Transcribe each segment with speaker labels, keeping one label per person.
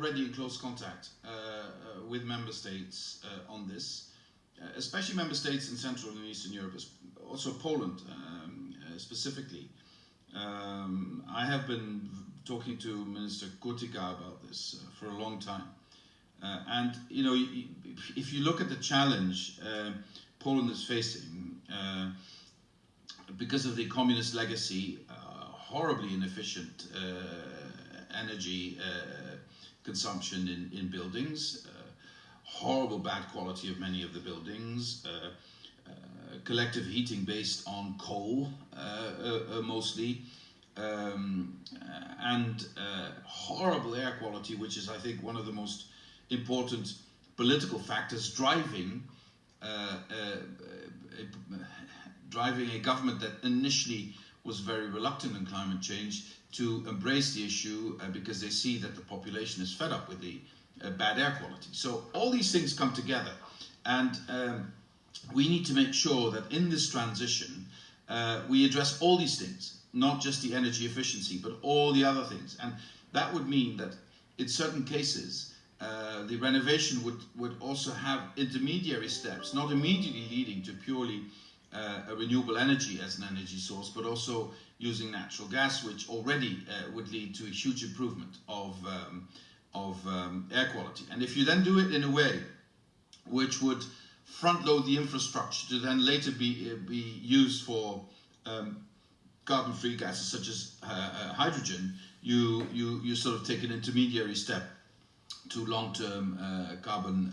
Speaker 1: already in close contact uh, uh, with member states uh, on this, especially member states in Central and Eastern Europe, also Poland um, specifically. Um, I have been talking to Minister Kurtyka about this for a long time. Uh, and you know, if you look at the challenge uh, Poland is facing uh, because of the communist legacy, horribly inefficient energy consumption in, in buildings, horrible bad quality of many of the buildings, uh, uh, collective heating based on coal uh, mostly, um, and horrible air quality, which is I think one of the most important political factors driving uh, uh, driving a government that initially was very reluctant in climate change to embrace the issue uh, because they see that the population is fed up with the uh, bad air quality. So all these things come together and um, we need to make sure that in this transition uh, we address all these things, not just the energy efficiency, but all the other things. And that would mean that in certain cases, uh, the renovation would, would also have intermediary steps, not immediately leading to purely uh, a renewable energy as an energy source, but also using natural gas, which already uh, would lead to a huge improvement of, um, of um, air quality. And if you then do it in a way which would front load the infrastructure to then later be, uh, be used for um, carbon-free gases such as uh, uh, hydrogen, you, you, you sort of take an intermediary step to long-term uh, carbon,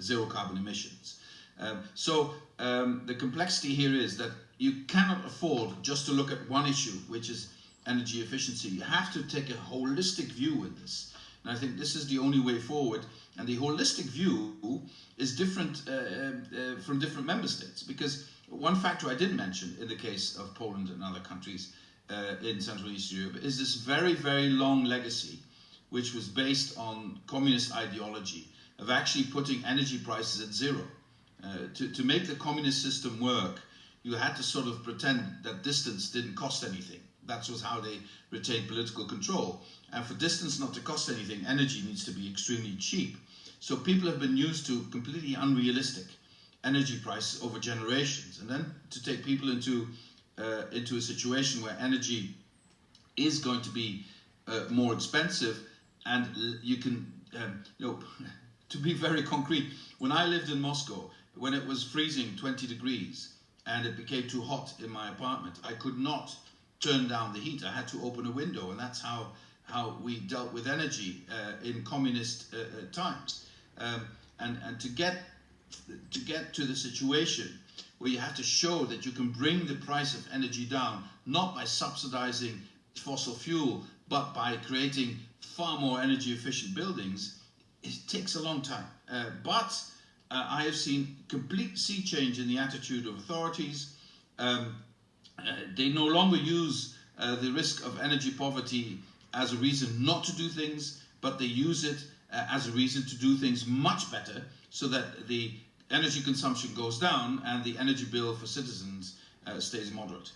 Speaker 1: zero carbon emissions. Um, so um, the complexity here is that you cannot afford just to look at one issue, which is energy efficiency. You have to take a holistic view with this. And I think this is the only way forward. And the holistic view is different uh, uh, from different member states. Because one factor I did mention in the case of Poland and other countries uh, in Central and Eastern Europe is this very, very long legacy which was based on communist ideology of actually putting energy prices at zero. Uh, to, to make the communist system work, you had to sort of pretend that distance didn't cost anything. That was how they retained political control. And for distance not to cost anything, energy needs to be extremely cheap. So people have been used to completely unrealistic energy prices over generations. And then to take people into, uh, into a situation where energy is going to be uh, more expensive, and you can, um, you know, to be very concrete, when I lived in Moscow, when it was freezing 20 degrees and it became too hot in my apartment, I could not turn down the heat. I had to open a window, and that's how how we dealt with energy uh, in communist uh, uh, times. Um, and and to get to get to the situation where you have to show that you can bring the price of energy down, not by subsidizing fossil fuel, but by creating far more energy efficient buildings, it takes a long time. Uh, but uh, I have seen complete sea change in the attitude of authorities. Um, uh, they no longer use uh, the risk of energy poverty as a reason not to do things, but they use it uh, as a reason to do things much better so that the energy consumption goes down and the energy bill for citizens uh, stays moderate.